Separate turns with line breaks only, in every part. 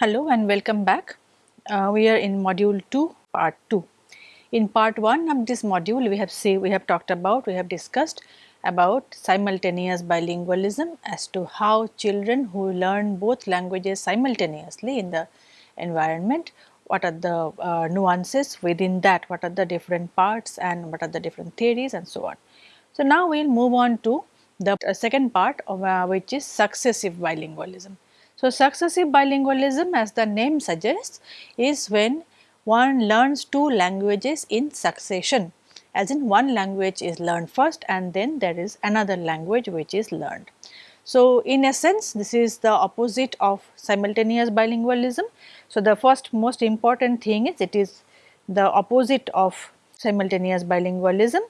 Hello and welcome back. Uh, we are in module 2 part 2. In part 1 of this module we have say we have talked about we have discussed about simultaneous bilingualism as to how children who learn both languages simultaneously in the environment what are the uh, nuances within that what are the different parts and what are the different theories and so on. So, now we will move on to the uh, second part of uh, which is successive bilingualism. So, successive bilingualism as the name suggests is when one learns two languages in succession as in one language is learned first and then there is another language which is learned. So, in essence this is the opposite of simultaneous bilingualism. So, the first most important thing is it is the opposite of simultaneous bilingualism.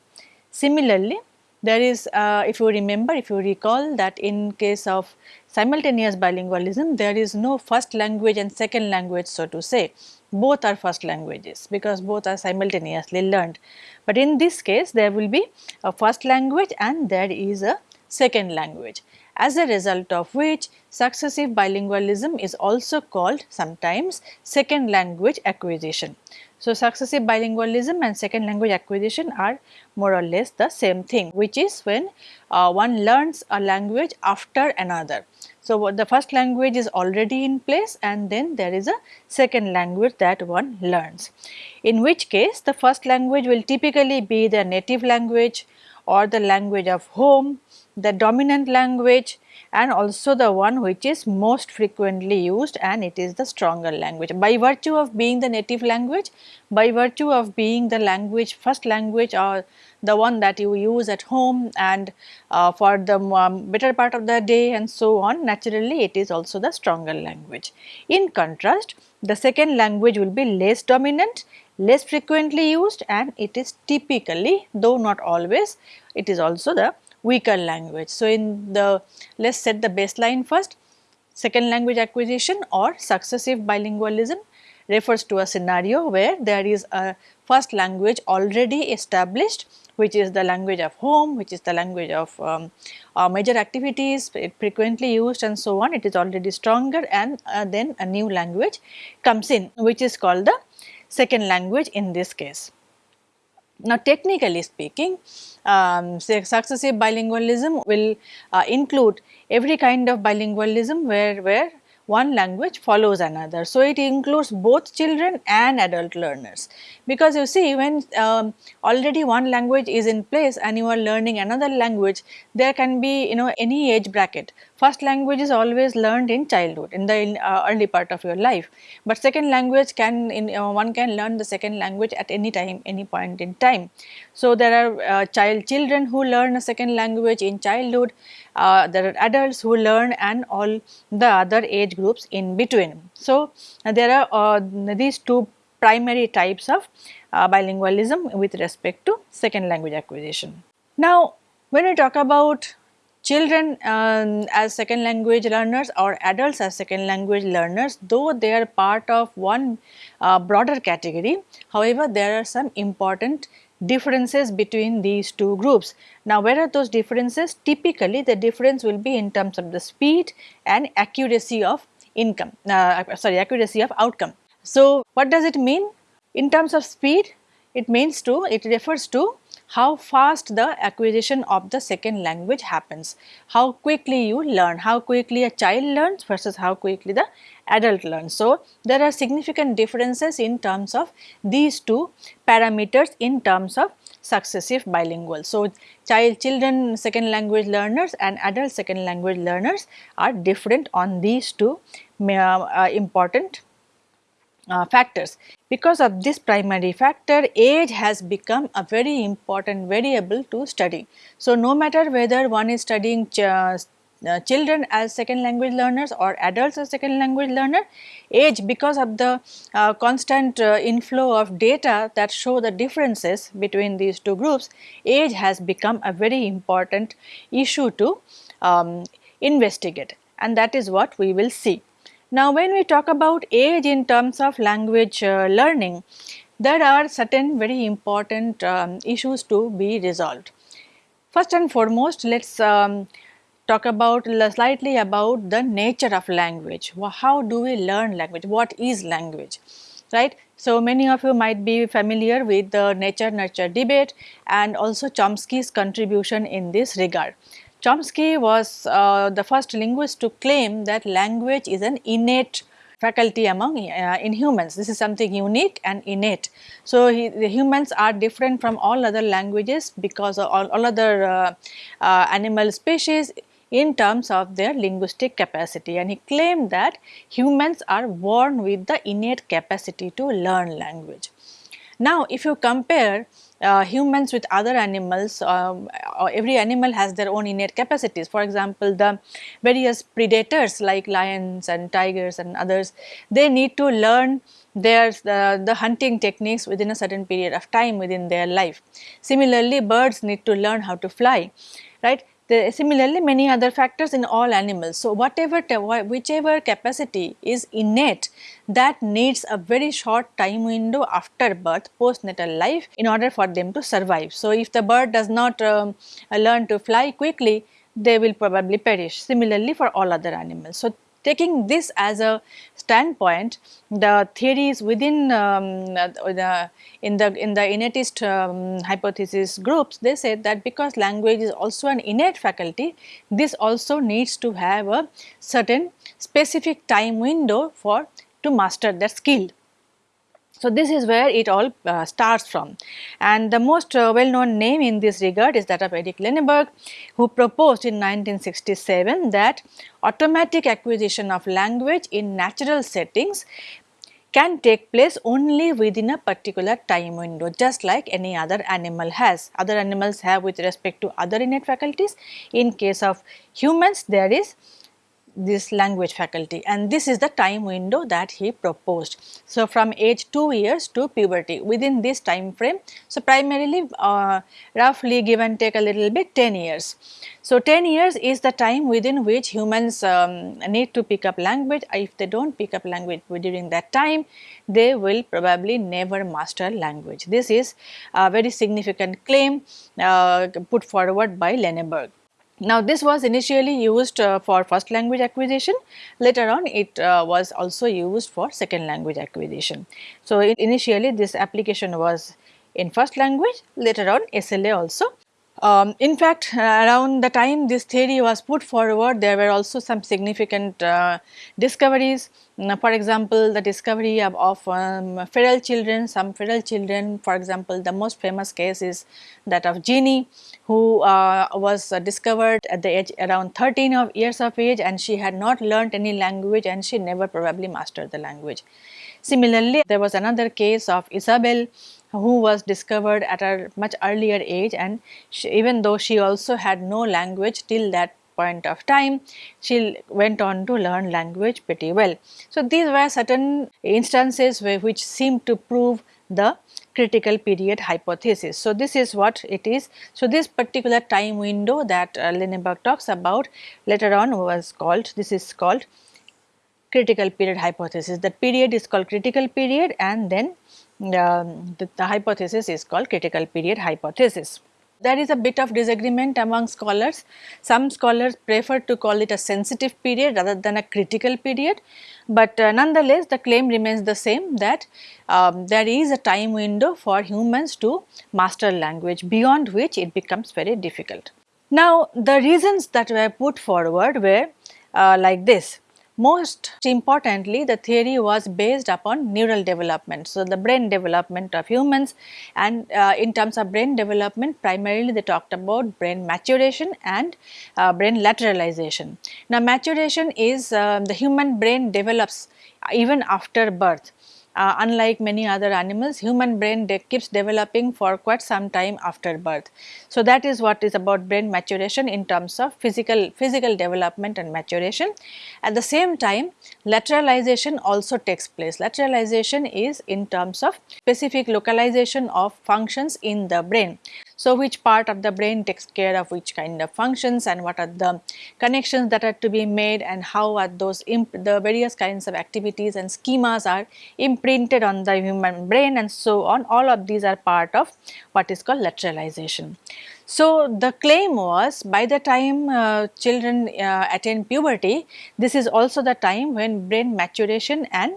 Similarly, there is uh, if you remember if you recall that in case of simultaneous bilingualism there is no first language and second language so to say both are first languages because both are simultaneously learned. But in this case there will be a first language and there is a second language as a result of which successive bilingualism is also called sometimes second language acquisition. So, successive bilingualism and second language acquisition are more or less the same thing which is when uh, one learns a language after another. So, the first language is already in place and then there is a second language that one learns. In which case the first language will typically be the native language or the language of home, the dominant language and also the one which is most frequently used and it is the stronger language. By virtue of being the native language, by virtue of being the language first language or the one that you use at home and uh, for the um, better part of the day and so on naturally it is also the stronger language. In contrast the second language will be less dominant, less frequently used and it is typically though not always it is also the weaker language. So, in the let us set the baseline first second language acquisition or successive bilingualism refers to a scenario where there is a first language already established which is the language of home, which is the language of um, uh, major activities, frequently used and so on, it is already stronger and uh, then a new language comes in which is called the second language in this case. Now, technically speaking, um, successive bilingualism will uh, include every kind of bilingualism where, where one language follows another. So, it includes both children and adult learners because you see when um, already one language is in place and you are learning another language there can be you know any age bracket First language is always learned in childhood in the uh, early part of your life, but second language can in, uh, one can learn the second language at any time any point in time. So, there are uh, child children who learn a second language in childhood, uh, there are adults who learn and all the other age groups in between. So, there are uh, these two primary types of uh, bilingualism with respect to second language acquisition. Now, when we talk about children um, as second language learners or adults as second language learners though they are part of one uh, broader category however there are some important differences between these two groups. Now where are those differences? Typically the difference will be in terms of the speed and accuracy of income uh, sorry accuracy of outcome. So what does it mean? In terms of speed it means to it refers to how fast the acquisition of the second language happens, how quickly you learn, how quickly a child learns versus how quickly the adult learns. So, there are significant differences in terms of these two parameters in terms of successive bilingual. So, child children second language learners and adult second language learners are different on these two uh, uh, important uh, factors. Because of this primary factor, age has become a very important variable to study. So, no matter whether one is studying ch uh, children as second language learners or adults as second language learner, age because of the uh, constant uh, inflow of data that show the differences between these two groups, age has become a very important issue to um, investigate and that is what we will see. Now, when we talk about age in terms of language uh, learning, there are certain very important um, issues to be resolved. First and foremost, let us um, talk about slightly about the nature of language. How do we learn language? What is language? Right. So, many of you might be familiar with the nature nurture debate and also Chomsky's contribution in this regard. Chomsky was uh, the first linguist to claim that language is an innate faculty among uh, in humans. This is something unique and innate. So, he, the humans are different from all other languages because of all, all other uh, uh, animal species in terms of their linguistic capacity and he claimed that humans are born with the innate capacity to learn language. Now, if you compare uh, humans with other animals, uh, every animal has their own innate capacities. For example, the various predators like lions and tigers and others, they need to learn their the, the hunting techniques within a certain period of time within their life. Similarly, birds need to learn how to fly, right. Similarly, many other factors in all animals. So, whatever whichever capacity is innate that needs a very short time window after birth postnatal life in order for them to survive. So, if the bird does not um, learn to fly quickly they will probably perish similarly for all other animals. So, taking this as a standpoint, the theories within um, the in the in the innatist um, hypothesis groups, they said that because language is also an innate faculty, this also needs to have a certain specific time window for to master that skill. So, this is where it all uh, starts from and the most uh, well known name in this regard is that of Eric Lenneberg who proposed in 1967 that automatic acquisition of language in natural settings can take place only within a particular time window just like any other animal has. Other animals have with respect to other innate faculties. In case of humans there is this language faculty and this is the time window that he proposed. So, from age 2 years to puberty within this time frame. So, primarily uh, roughly give and take a little bit 10 years. So, 10 years is the time within which humans um, need to pick up language. If they do not pick up language during that time, they will probably never master language. This is a very significant claim uh, put forward by Lenneberg. Now, this was initially used uh, for first language acquisition, later on it uh, was also used for second language acquisition. So, initially this application was in first language, later on SLA also um, in fact, uh, around the time this theory was put forward, there were also some significant uh, discoveries. for example, the discovery of, of um, feral children, some feral children, for example, the most famous case is that of Genie, who uh, was discovered at the age around 13 of years of age and she had not learned any language and she never probably mastered the language. Similarly, there was another case of Isabel who was discovered at a much earlier age and she, even though she also had no language till that point of time, she went on to learn language pretty well. So, these were certain instances where, which seem to prove the critical period hypothesis. So, this is what it is. So, this particular time window that uh, Lenneberg talks about later on was called, this is called critical period hypothesis. The period is called critical period and then the, the hypothesis is called critical period hypothesis. There is a bit of disagreement among scholars. Some scholars prefer to call it a sensitive period rather than a critical period, but uh, nonetheless the claim remains the same that um, there is a time window for humans to master language beyond which it becomes very difficult. Now the reasons that were put forward were uh, like this. Most importantly, the theory was based upon neural development. So, the brain development of humans and uh, in terms of brain development primarily they talked about brain maturation and uh, brain lateralization. Now, maturation is uh, the human brain develops even after birth uh, unlike many other animals, human brain de keeps developing for quite some time after birth. So, that is what is about brain maturation in terms of physical, physical development and maturation. At the same time, lateralization also takes place. Lateralization is in terms of specific localization of functions in the brain. So, which part of the brain takes care of which kind of functions and what are the connections that are to be made and how are those the various kinds of activities and schemas are imprinted on the human brain and so on all of these are part of what is called lateralization. So, the claim was by the time uh, children uh, attain puberty, this is also the time when brain maturation and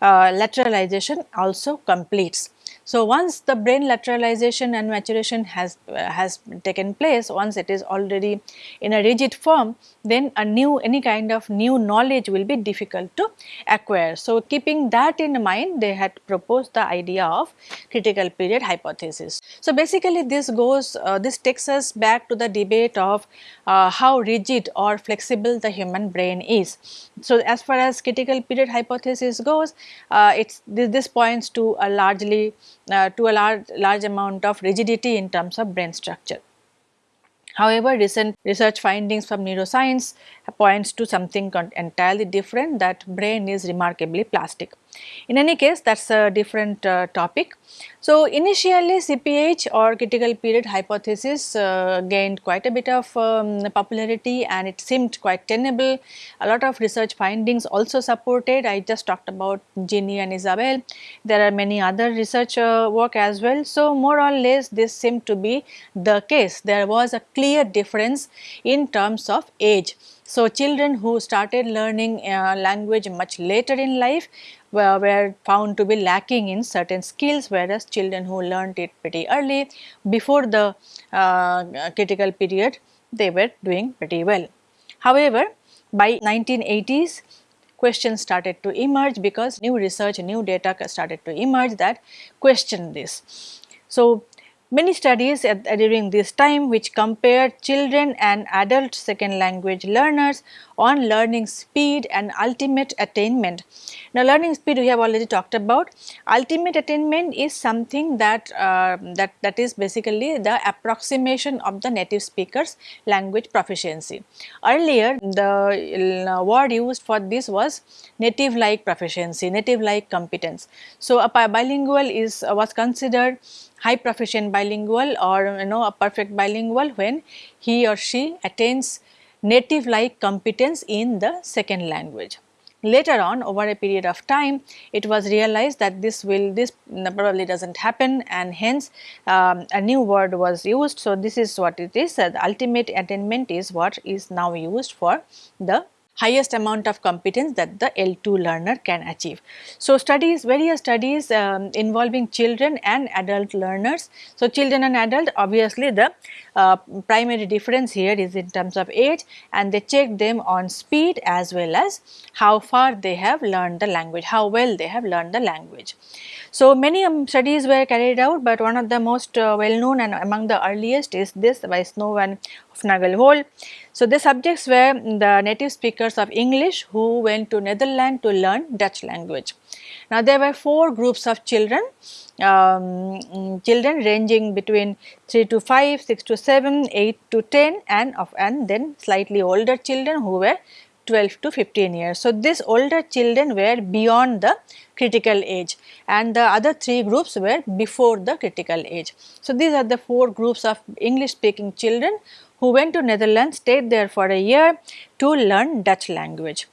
uh, lateralization also completes. So, once the brain lateralization and maturation has, uh, has taken place, once it is already in a rigid form, then a new any kind of new knowledge will be difficult to acquire. So, keeping that in mind, they had proposed the idea of critical period hypothesis. So, basically this goes, uh, this takes us back to the debate of uh, how rigid or flexible the human brain is. So, as far as critical period hypothesis goes, uh, it's this, this points to a largely uh, to a large, large amount of rigidity in terms of brain structure. However, recent research findings from neuroscience points to something entirely different that brain is remarkably plastic. In any case that is a different uh, topic. So, initially CPH or critical period hypothesis uh, gained quite a bit of um, popularity and it seemed quite tenable. A lot of research findings also supported. I just talked about Genie and Isabel. There are many other research uh, work as well. So, more or less this seemed to be the case. There was a clear difference in terms of age. So, children who started learning uh, language much later in life were, were found to be lacking in certain skills whereas children who learned it pretty early before the uh, critical period they were doing pretty well. However, by 1980s questions started to emerge because new research, new data started to emerge that question this. So, Many studies at, during this time which compared children and adult second language learners on learning speed and ultimate attainment. Now, learning speed we have already talked about. Ultimate attainment is something that uh, that that is basically the approximation of the native speaker's language proficiency. Earlier, the uh, word used for this was native like proficiency, native like competence. So, a bilingual is uh, was considered high proficient bilingual or you know a perfect bilingual when he or she attains native like competence in the second language. Later on over a period of time it was realized that this will this probably does not happen and hence um, a new word was used. So, this is what it is uh, the ultimate attainment is what is now used for the highest amount of competence that the L2 learner can achieve. So, studies various studies um, involving children and adult learners. So, children and adult obviously the uh, primary difference here is in terms of age and they check them on speed as well as how far they have learned the language, how well they have learned the language. So, many um, studies were carried out, but one of the most uh, well known and among the earliest is this by Snow and Hoefnagel-Höhle. So, the subjects were the native speakers of English who went to Netherlands to learn Dutch language. Now, there were four groups of children, um, children ranging between 3 to 5, 6 to 7, 8 to 10 and of and then slightly older children who were 12 to 15 years. So, these older children were beyond the critical age and the other three groups were before the critical age. So, these are the four groups of English speaking children who went to Netherlands, stayed there for a year to learn Dutch language.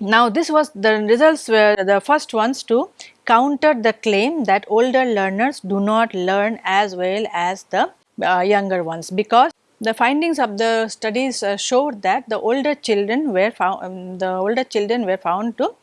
Now, this was the results were the first ones to counter the claim that older learners do not learn as well as the uh, younger ones because the findings of the studies uh, showed that the older children were found um, the older children were found to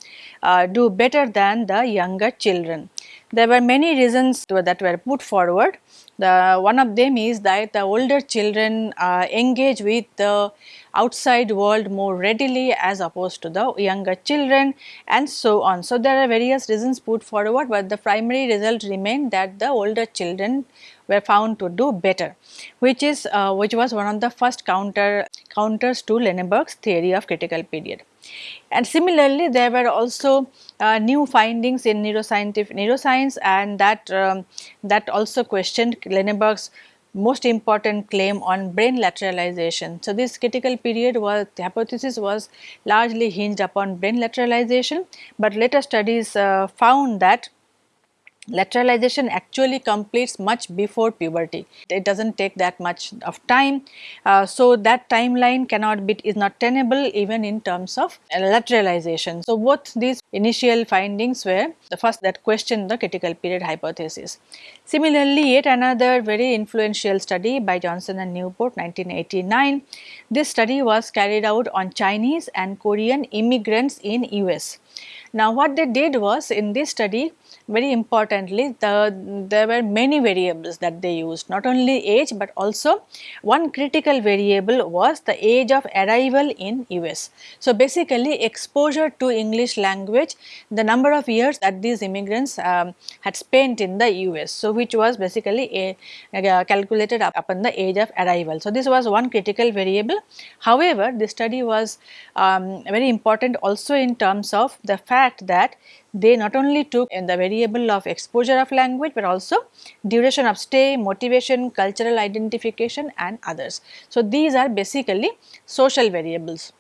uh, do better than the younger children. There were many reasons to, that were put forward. The one of them is that the older children uh, engage with the outside world more readily as opposed to the younger children and so on. So, there are various reasons put forward, but the primary result remained that the older children were found to do better, which is uh, which was one of the first counter counters to Lenneberg's theory of critical period. And similarly, there were also uh, new findings in neuroscientific neuroscience and that um, that also questioned Lenneberg's most important claim on brain lateralization. So, this critical period was the hypothesis was largely hinged upon brain lateralization, but later studies uh, found that lateralization actually completes much before puberty. It does not take that much of time. Uh, so, that timeline cannot be is not tenable even in terms of lateralization. So, both these initial findings were the first that questioned the critical period hypothesis. Similarly, yet another very influential study by Johnson and Newport 1989. This study was carried out on Chinese and Korean immigrants in US. Now, what they did was in this study very importantly the, there were many variables that they used not only age but also one critical variable was the age of arrival in US. So, basically exposure to English language the number of years that these immigrants um, had spent in the US. So, which was basically a, a calculated upon the age of arrival. So, this was one critical variable. However, the study was um, very important also in terms of the fact that they not only took in the variable of exposure of language, but also duration of stay, motivation, cultural identification and others. So, these are basically social variables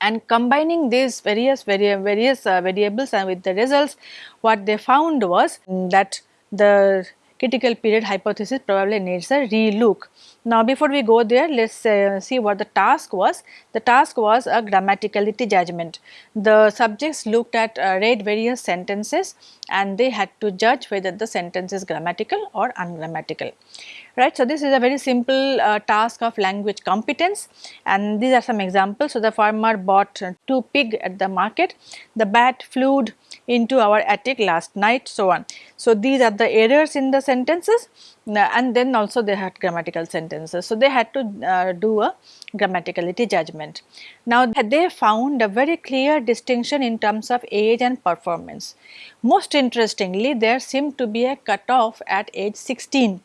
and combining these various vari various uh, variables and with the results what they found was that the critical period hypothesis probably needs a relook. Now, before we go there, let us uh, see what the task was. The task was a grammaticality judgment. The subjects looked at uh, read various sentences and they had to judge whether the sentence is grammatical or ungrammatical right. So, this is a very simple uh, task of language competence and these are some examples. So, the farmer bought two pig at the market, the bat flew into our attic last night so on. So, these are the errors in the sentences and then also they had grammatical sentences. So, they had to uh, do a grammaticality judgment. Now, they found a very clear distinction in terms of age and performance. Most interestingly, there seemed to be a cutoff at age 16.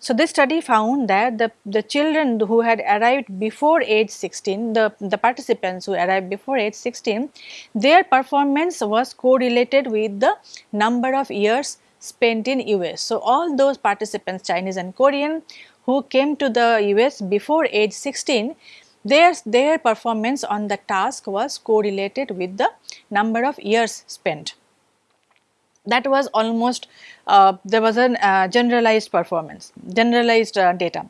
So, this study found that the, the children who had arrived before age 16, the, the participants who arrived before age 16, their performance was correlated with the number of years spent in US. So, all those participants Chinese and Korean who came to the US before age 16, their, their performance on the task was correlated with the number of years spent that was almost uh, there was a uh, generalized performance generalized uh, data.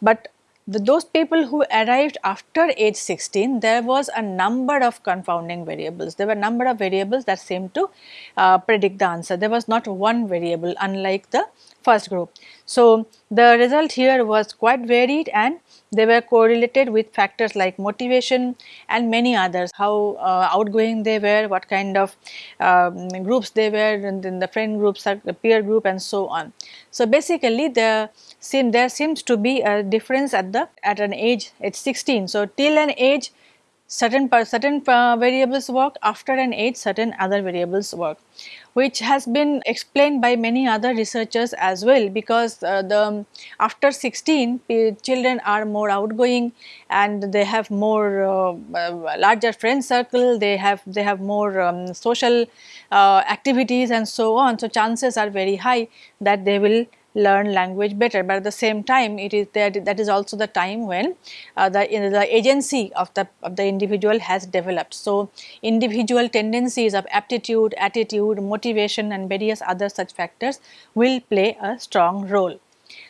But the, those people who arrived after age 16 there was a number of confounding variables. There were number of variables that seemed to uh, predict the answer. There was not one variable unlike the first group. So the result here was quite varied and they were correlated with factors like motivation and many others, how uh, outgoing they were, what kind of um, groups they were and then the friend groups, the peer group and so on. So, basically the seem there seems to be a difference at the at an age at 16. So, till an age certain certain uh, variables work after an age certain other variables work which has been explained by many other researchers as well because uh, the after 16 children are more outgoing and they have more uh, uh, larger friend circle they have they have more um, social uh, activities and so on. So chances are very high that they will learn language better but at the same time it is that that is also the time when uh, the the agency of the of the individual has developed so individual tendencies of aptitude attitude motivation and various other such factors will play a strong role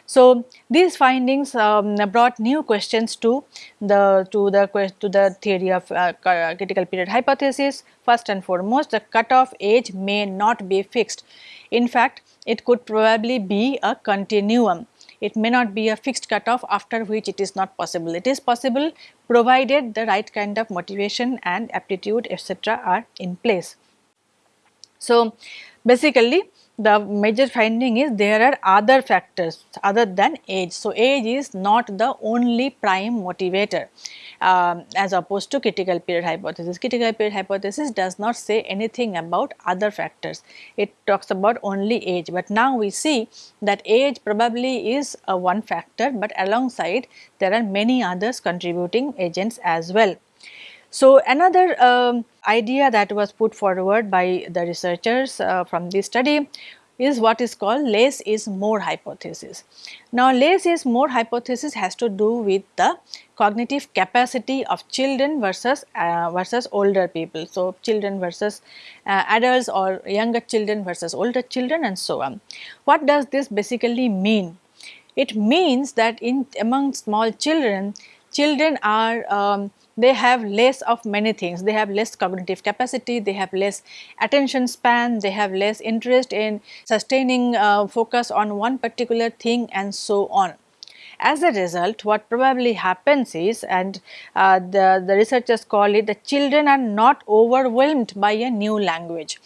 so, these findings um, brought new questions to the to the to the theory of uh, critical period hypothesis. First and foremost, the cutoff age may not be fixed. In fact, it could probably be a continuum. It may not be a fixed cutoff after which it is not possible. It is possible provided the right kind of motivation and aptitude etc. are in place. So, basically the major finding is there are other factors other than age. So, age is not the only prime motivator um, as opposed to critical period hypothesis. Critical period hypothesis does not say anything about other factors, it talks about only age, but now we see that age probably is a one factor, but alongside there are many others contributing agents as well. So, another um, idea that was put forward by the researchers uh, from this study is what is called less is more hypothesis. Now less is more hypothesis has to do with the cognitive capacity of children versus uh, versus older people. So children versus uh, adults or younger children versus older children and so on. What does this basically mean? It means that in among small children, children are um, they have less of many things. They have less cognitive capacity, they have less attention span, they have less interest in sustaining uh, focus on one particular thing and so on. As a result, what probably happens is and uh, the, the researchers call it the children are not overwhelmed by a new language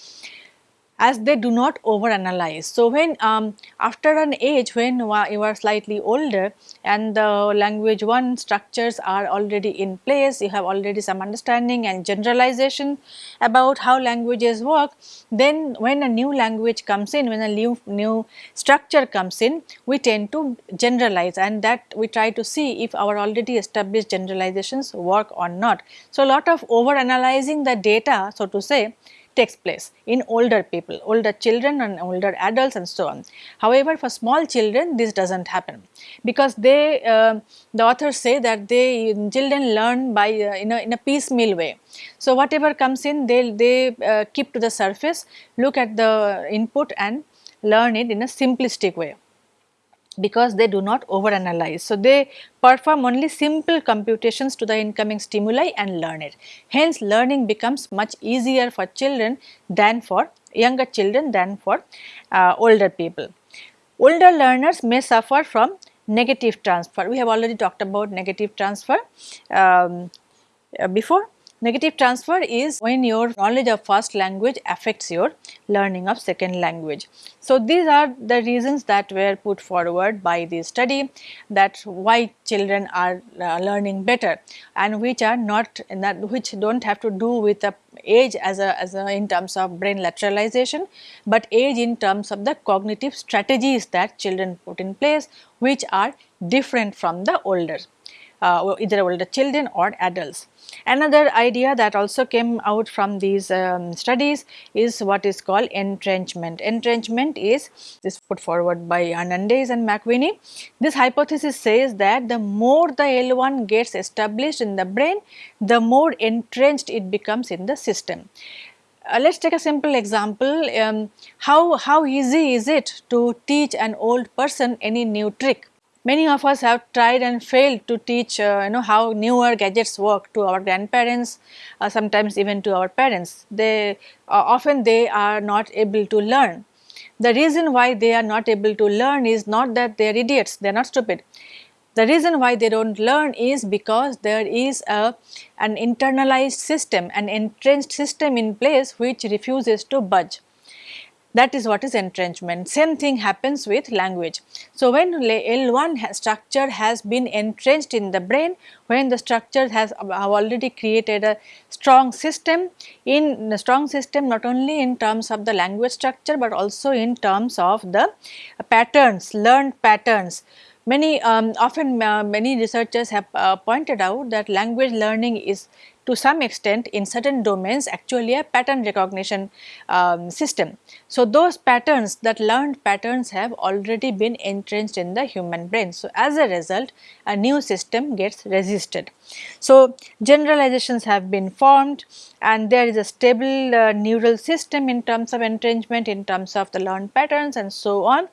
as they do not overanalyze. So, when um, after an age when you are slightly older and the language 1 structures are already in place, you have already some understanding and generalization about how languages work, then when a new language comes in, when a new, new structure comes in, we tend to generalize and that we try to see if our already established generalizations work or not. So, a lot of over analyzing the data so to say takes place in older people, older children and older adults and so on. However, for small children this does not happen because they uh, the authors say that they children learn by uh, in, a, in a piecemeal way. So, whatever comes in they, they uh, keep to the surface, look at the input and learn it in a simplistic way because they do not overanalyze. So, they perform only simple computations to the incoming stimuli and learn it. Hence, learning becomes much easier for children than for younger children than for uh, older people. Older learners may suffer from negative transfer. We have already talked about negative transfer um, uh, before. Negative transfer is when your knowledge of first language affects your learning of second language. So, these are the reasons that were put forward by the study that why children are uh, learning better and which are not that which do not have to do with the age as a, as a in terms of brain lateralization, but age in terms of the cognitive strategies that children put in place which are different from the older uh, either older children or adults. Another idea that also came out from these um, studies is what is called entrenchment. Entrenchment is this put forward by Hernandez and MacWhinney. This hypothesis says that the more the L1 gets established in the brain, the more entrenched it becomes in the system. Uh, let us take a simple example, um, how, how easy is it to teach an old person any new trick? Many of us have tried and failed to teach uh, you know how newer gadgets work to our grandparents, uh, sometimes even to our parents. They uh, often they are not able to learn. The reason why they are not able to learn is not that they are idiots, they are not stupid. The reason why they do not learn is because there is a an internalized system, an entrenched system in place which refuses to budge that is what is entrenchment. Same thing happens with language. So, when L1 structure has been entrenched in the brain, when the structure has already created a strong system, in a strong system not only in terms of the language structure, but also in terms of the patterns, learned patterns. Many um, often uh, many researchers have uh, pointed out that language learning is to some extent in certain domains actually a pattern recognition um, system. So, those patterns that learned patterns have already been entrenched in the human brain. So, as a result a new system gets resisted. So, generalizations have been formed and there is a stable uh, neural system in terms of entrenchment in terms of the learned patterns and so on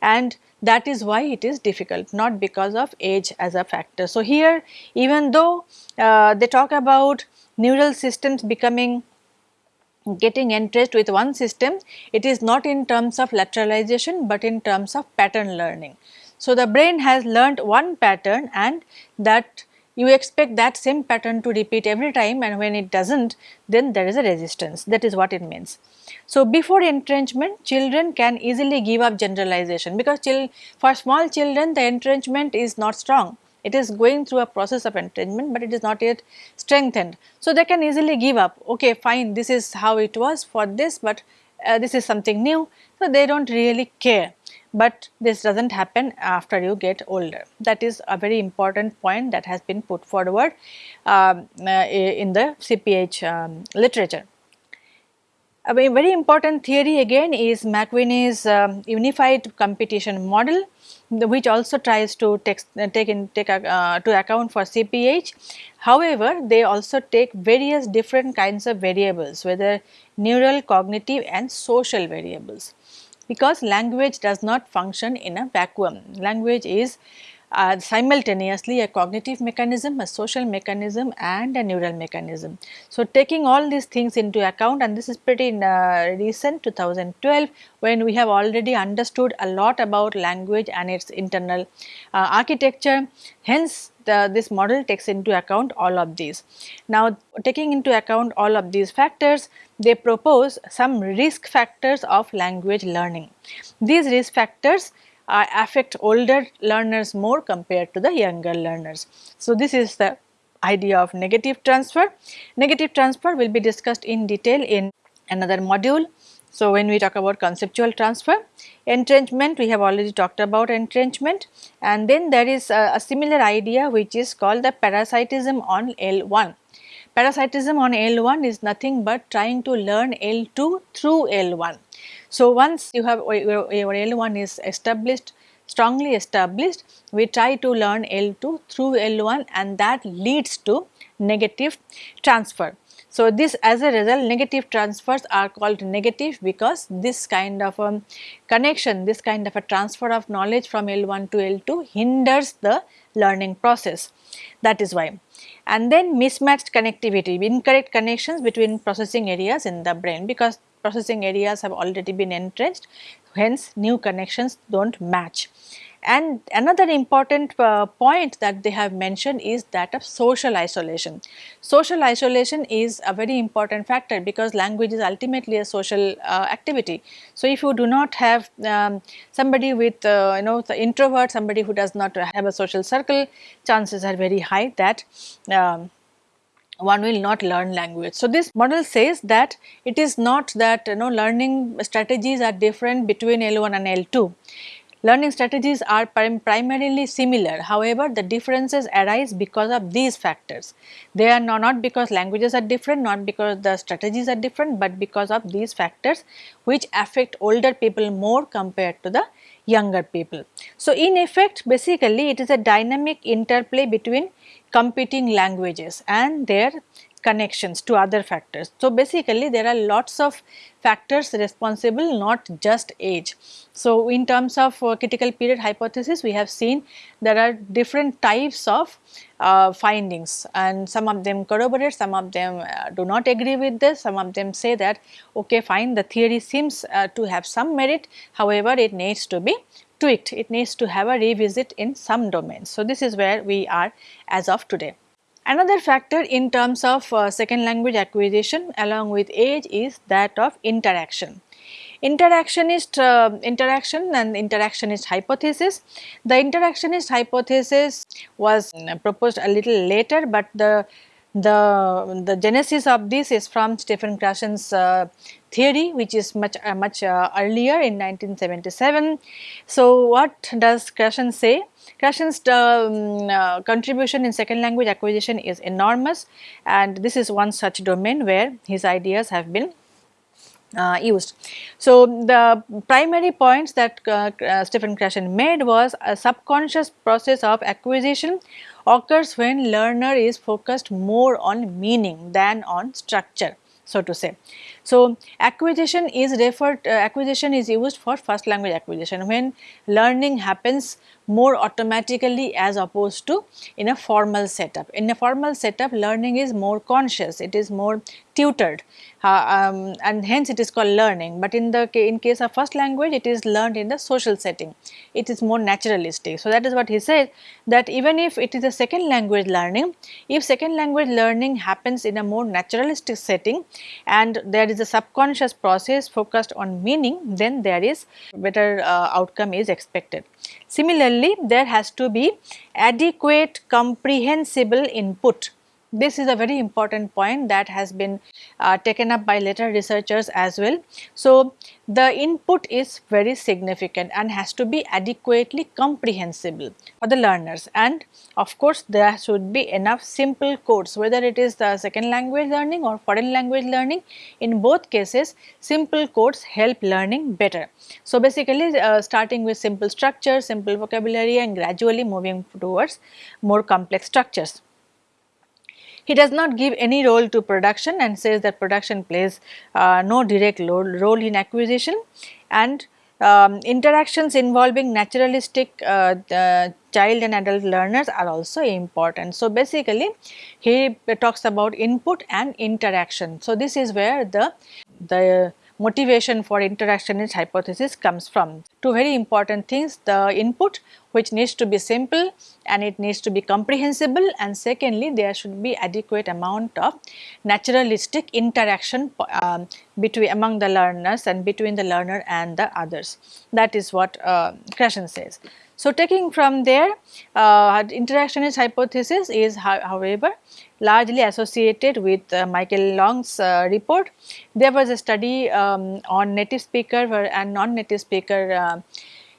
and that is why it is difficult not because of age as a factor. So, here even though uh, they talk about neural systems becoming getting entrenched with one system, it is not in terms of lateralization, but in terms of pattern learning. So, the brain has learnt one pattern and that you expect that same pattern to repeat every time and when it does not then there is a resistance that is what it means. So, before entrenchment children can easily give up generalization because for small children the entrenchment is not strong it is going through a process of entrenchment but it is not yet strengthened. So, they can easily give up okay fine this is how it was for this but uh, this is something new. So, they do not really care but this does not happen after you get older. That is a very important point that has been put forward um, uh, in the CPH um, literature. A very important theory again is MacWhinney's um, unified competition model which also tries to take, uh, take in take uh, to account for CPH. However, they also take various different kinds of variables whether neural, cognitive and social variables because language does not function in a vacuum. Language is uh, simultaneously a cognitive mechanism, a social mechanism and a neural mechanism. So, taking all these things into account and this is pretty uh, recent 2012 when we have already understood a lot about language and its internal uh, architecture. Hence, the, this model takes into account all of these. Now, taking into account all of these factors, they propose some risk factors of language learning. These risk factors uh, affect older learners more compared to the younger learners. So, this is the idea of negative transfer. Negative transfer will be discussed in detail in another module. So, when we talk about conceptual transfer, entrenchment we have already talked about entrenchment and then there is a, a similar idea which is called the parasitism on L1. Parasitism on L1 is nothing but trying to learn L2 through L1. So, once you have your, your L1 is established strongly established we try to learn L2 through L1 and that leads to negative transfer. So, this as a result negative transfers are called negative because this kind of a connection, this kind of a transfer of knowledge from L1 to L2 hinders the learning process that is why. And then mismatched connectivity, incorrect connections between processing areas in the brain because processing areas have already been entrenched hence new connections do not match. And another important uh, point that they have mentioned is that of social isolation. Social isolation is a very important factor because language is ultimately a social uh, activity. So, if you do not have um, somebody with uh, you know the introvert, somebody who does not have a social circle, chances are very high that um, one will not learn language. So, this model says that it is not that you know learning strategies are different between L1 and L2. Learning strategies are prim primarily similar, however, the differences arise because of these factors. They are not, not because languages are different, not because the strategies are different, but because of these factors which affect older people more compared to the younger people. So, in effect basically it is a dynamic interplay between competing languages and their connections to other factors. So, basically there are lots of factors responsible not just age. So, in terms of uh, critical period hypothesis we have seen there are different types of uh, findings and some of them corroborate, some of them uh, do not agree with this, some of them say that okay fine the theory seems uh, to have some merit however it needs to be tweaked, it needs to have a revisit in some domains. So, this is where we are as of today. Another factor in terms of uh, second language acquisition along with age is that of interaction. Interactionist uh, interaction and interactionist hypothesis. The interactionist hypothesis was uh, proposed a little later, but the the the genesis of this is from Stephen Krashen's uh, theory which is much uh, much uh, earlier in 1977. So, what does Krashen say? Krashen's um, uh, contribution in second language acquisition is enormous and this is one such domain where his ideas have been uh, used. So, the primary points that uh, uh, Stephen Krashen made was a subconscious process of acquisition occurs when learner is focused more on meaning than on structure so to say. So, acquisition is referred uh, acquisition is used for first language acquisition when learning happens more automatically as opposed to in a formal setup. In a formal setup learning is more conscious, it is more tutored uh, um, and hence it is called learning. But in the in case of first language it is learned in the social setting, it is more naturalistic. So, that is what he said that even if it is a second language learning, if second language learning happens in a more naturalistic setting and there is a subconscious process focused on meaning then there is better uh, outcome is expected. Similarly, there has to be adequate comprehensible input This is a very important point that has been uh, taken up by later researchers as well. So, the input is very significant and has to be adequately comprehensible for the learners and of course, there should be enough simple codes whether it is the second language learning or foreign language learning in both cases simple codes help learning better. So, basically uh, starting with simple structure, simple vocabulary and gradually moving towards more complex structures. He does not give any role to production and says that production plays uh, no direct role in acquisition and um, interactions involving naturalistic uh, child and adult learners are also important. So, basically he talks about input and interaction. So, this is where the, the motivation for interactionist hypothesis comes from. Two very important things the input which needs to be simple and it needs to be comprehensible and secondly there should be adequate amount of naturalistic interaction um, between among the learners and between the learner and the others. That is what uh, Krashen says. So, taking from there uh, interactionist hypothesis is however largely associated with uh, Michael Long's uh, report. There was a study um, on native speaker and non-native speaker uh,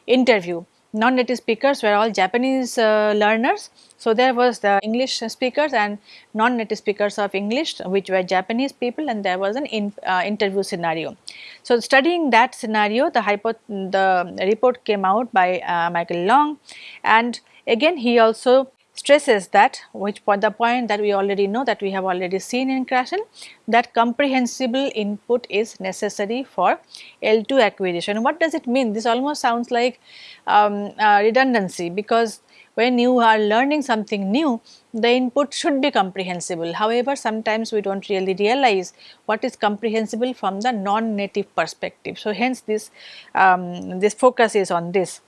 interview. Non-native speakers were all Japanese uh, learners. So, there was the English speakers and non-native speakers of English which were Japanese people and there was an in, uh, interview scenario. So, studying that scenario the, hypo the report came out by uh, Michael Long and again he also stresses that which the point that we already know that we have already seen in Krashen that comprehensible input is necessary for L2 acquisition. What does it mean? This almost sounds like um, uh, redundancy because when you are learning something new the input should be comprehensible. However, sometimes we do not really realize what is comprehensible from the non-native perspective. So, hence this, um, this focus is on this.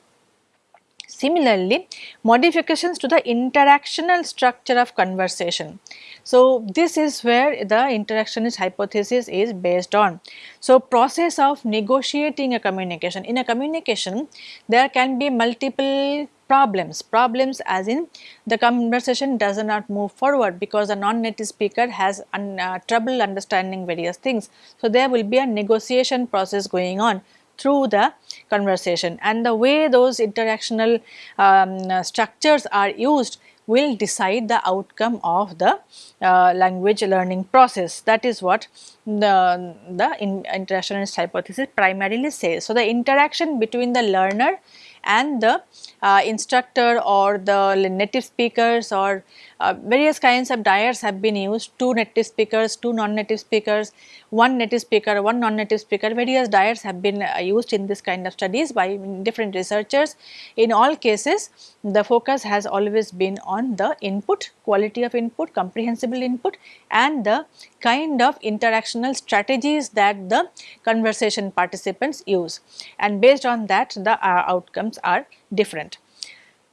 Similarly, modifications to the interactional structure of conversation. So, this is where the interactionist hypothesis is based on. So, process of negotiating a communication. In a communication, there can be multiple problems. Problems as in the conversation does not move forward because a non-native speaker has un, uh, trouble understanding various things. So, there will be a negotiation process going on through the conversation and the way those interactional um, structures are used will decide the outcome of the uh, language learning process. That is what the, the in interactionist hypothesis primarily says. So, the interaction between the learner and the uh, instructor or the native speakers or uh, various kinds of dyads have been used, two native speakers, two non-native speakers, one native speaker, one non-native speaker, various dyads have been uh, used in this kind of studies by different researchers. In all cases, the focus has always been on the input, quality of input, comprehensible input and the kind of interactional strategies that the conversation participants use and based on that the uh, outcomes are different.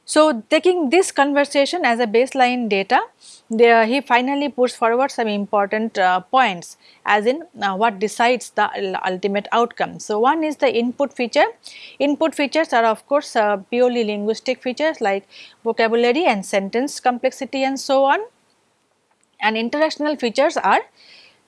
So, taking this conversation as a baseline data, there he finally puts forward some important uh, points as in uh, what decides the ultimate outcome. So, one is the input feature. Input features are of course uh, purely linguistic features like vocabulary and sentence complexity and so on and interactional features are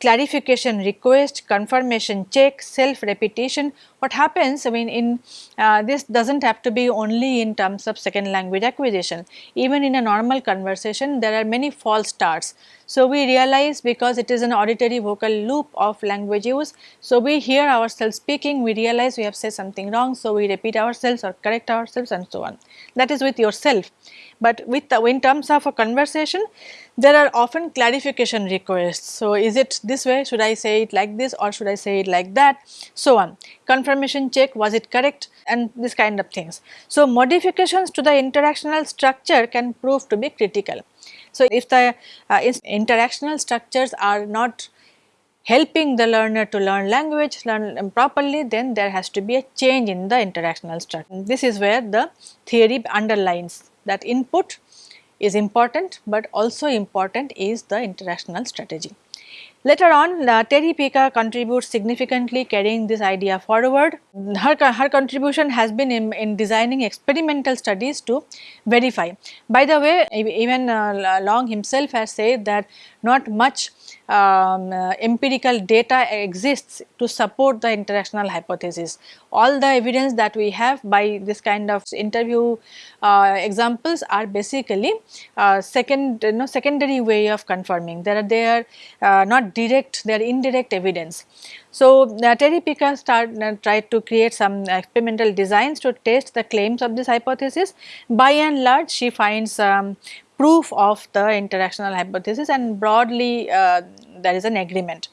clarification request, confirmation check, self repetition. What happens I mean in uh, this does not have to be only in terms of second language acquisition. Even in a normal conversation there are many false starts. So, we realize because it is an auditory vocal loop of language use. So, we hear ourselves speaking, we realize we have said something wrong. So, we repeat ourselves or correct ourselves and so on. That is with yourself. But with the, in terms of a conversation, there are often clarification requests. So, is it this way? Should I say it like this or should I say it like that? So on. Confirmation check, was it correct? And this kind of things. So, modifications to the interactional structure can prove to be critical. So, if the uh, interactional structures are not helping the learner to learn language learn properly then there has to be a change in the interactional structure. This is where the theory underlines that input is important, but also important is the interactional strategy. Later on uh, Terry Pica contributes significantly carrying this idea forward. Her, her contribution has been in, in designing experimental studies to verify. By the way even uh, Long himself has said that not much um, uh, empirical data exists to support the interactional hypothesis. All the evidence that we have by this kind of interview uh, examples are basically uh, second you know secondary way of confirming. Are they are uh, not direct, they are indirect evidence. So, uh, Terry Pica start, uh, tried to create some experimental designs to test the claims of this hypothesis. By and large, she finds um, proof of the interactional hypothesis and broadly uh, there is an agreement.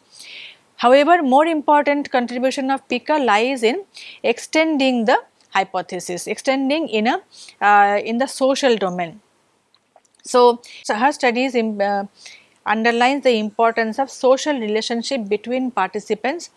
However, more important contribution of Pica lies in extending the hypothesis, extending in a uh, in the social domain. So, so her studies in, uh, underlines the importance of social relationship between participants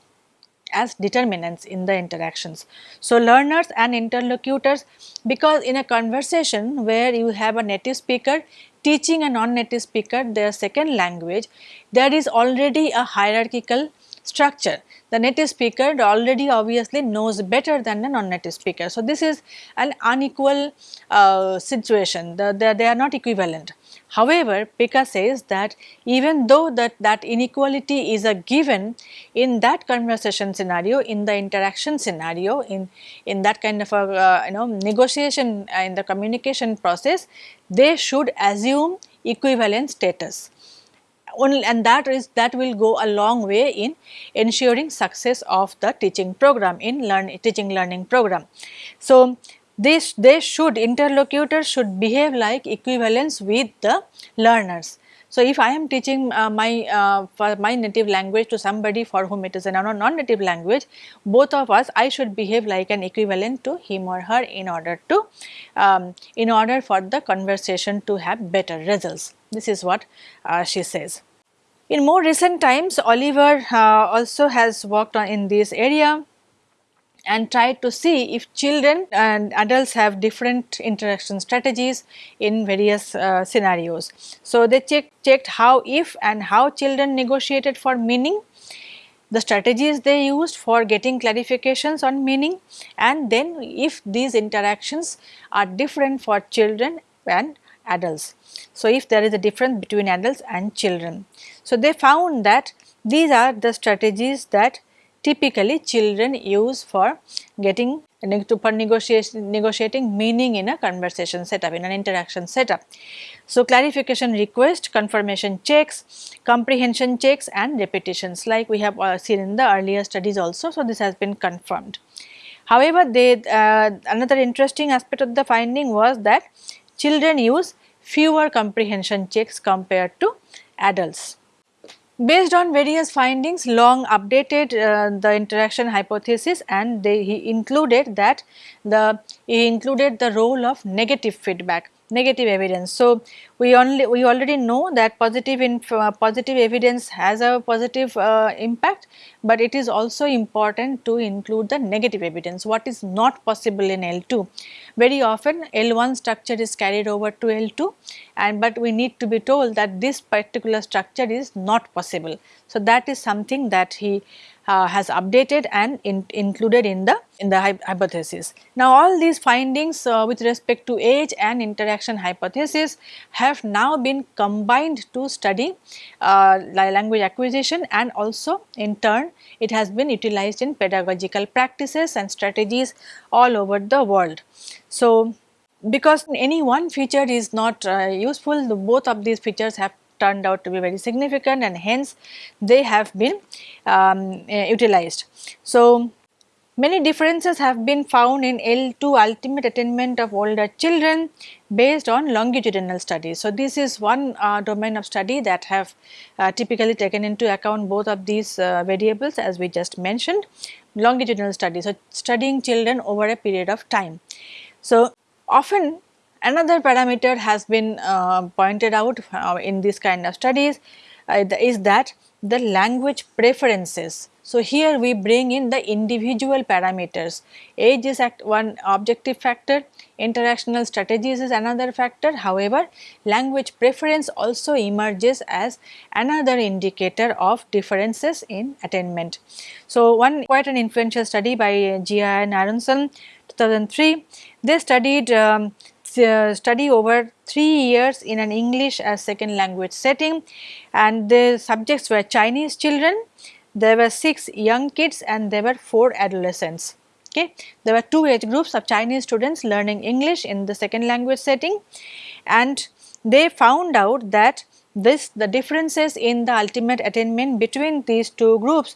as determinants in the interactions. So, learners and interlocutors because in a conversation where you have a native speaker teaching a non-native speaker their second language, there is already a hierarchical structure. The native speaker already obviously knows better than the non-native speaker. So, this is an unequal uh, situation, the, the, they are not equivalent. However, Pica says that even though that, that inequality is a given in that conversation scenario, in the interaction scenario, in, in that kind of a uh, you know negotiation uh, in the communication process, they should assume equivalent status only and that is that will go a long way in ensuring success of the teaching program in learn teaching learning program. So, this they should interlocutors should behave like equivalents with the learners. So, if I am teaching uh, my uh, my native language to somebody for whom it is a non-native language, both of us I should behave like an equivalent to him or her in order to um, in order for the conversation to have better results. This is what uh, she says. In more recent times, Oliver uh, also has worked on in this area and tried to see if children and adults have different interaction strategies in various uh, scenarios. So, they check, checked how if and how children negotiated for meaning, the strategies they used for getting clarifications on meaning and then if these interactions are different for children and adults. So, if there is a difference between adults and children. So, they found that these are the strategies that typically children use for getting for negotiating meaning in a conversation setup, in an interaction setup. So, clarification request, confirmation checks, comprehension checks and repetitions like we have uh, seen in the earlier studies also. So, this has been confirmed. However, they, uh, another interesting aspect of the finding was that children use fewer comprehension checks compared to adults. Based on various findings, Long updated uh, the interaction hypothesis and they, he included that the he included the role of negative feedback negative evidence. So, we only we already know that positive in uh, positive evidence has a positive uh, impact, but it is also important to include the negative evidence what is not possible in L2. Very often L1 structure is carried over to L2 and but we need to be told that this particular structure is not possible. So, that is something that he uh, has updated and in, included in the in the hypothesis. Now all these findings uh, with respect to age and interaction hypothesis have now been combined to study uh, language acquisition and also in turn it has been utilized in pedagogical practices and strategies all over the world. So because any one feature is not uh, useful, the, both of these features have turned out to be very significant and hence they have been um, uh, utilized. So, many differences have been found in L2 ultimate attainment of older children based on longitudinal studies. So, this is one uh, domain of study that have uh, typically taken into account both of these uh, variables as we just mentioned longitudinal studies. So, studying children over a period of time. So, often Another parameter has been uh, pointed out uh, in this kind of studies uh, is that the language preferences. So, here we bring in the individual parameters. Age is one objective factor, interactional strategies is another factor. However, language preference also emerges as another indicator of differences in attainment. So, one quite an influential study by Jia and Aaronson 2003, they studied um, Uh, study over 3 years in an English as second language setting and the subjects were Chinese children, there were 6 young kids and there were 4 adolescents. Okay. There were two age groups of Chinese students learning English in the second language setting and they found out that this the differences in the ultimate attainment between these two groups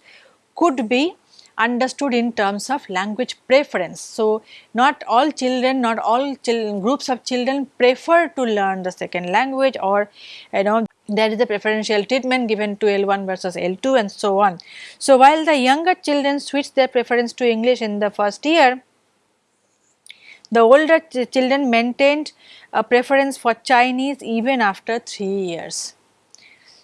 could be understood in terms of language preference. So, not all children, not all groups of children prefer to learn the second language or you know there is a preferential treatment given to L1 versus L2 and so on. So, while the younger children switch their preference to English in the first year, the older ch children maintained a preference for Chinese even after 3 years.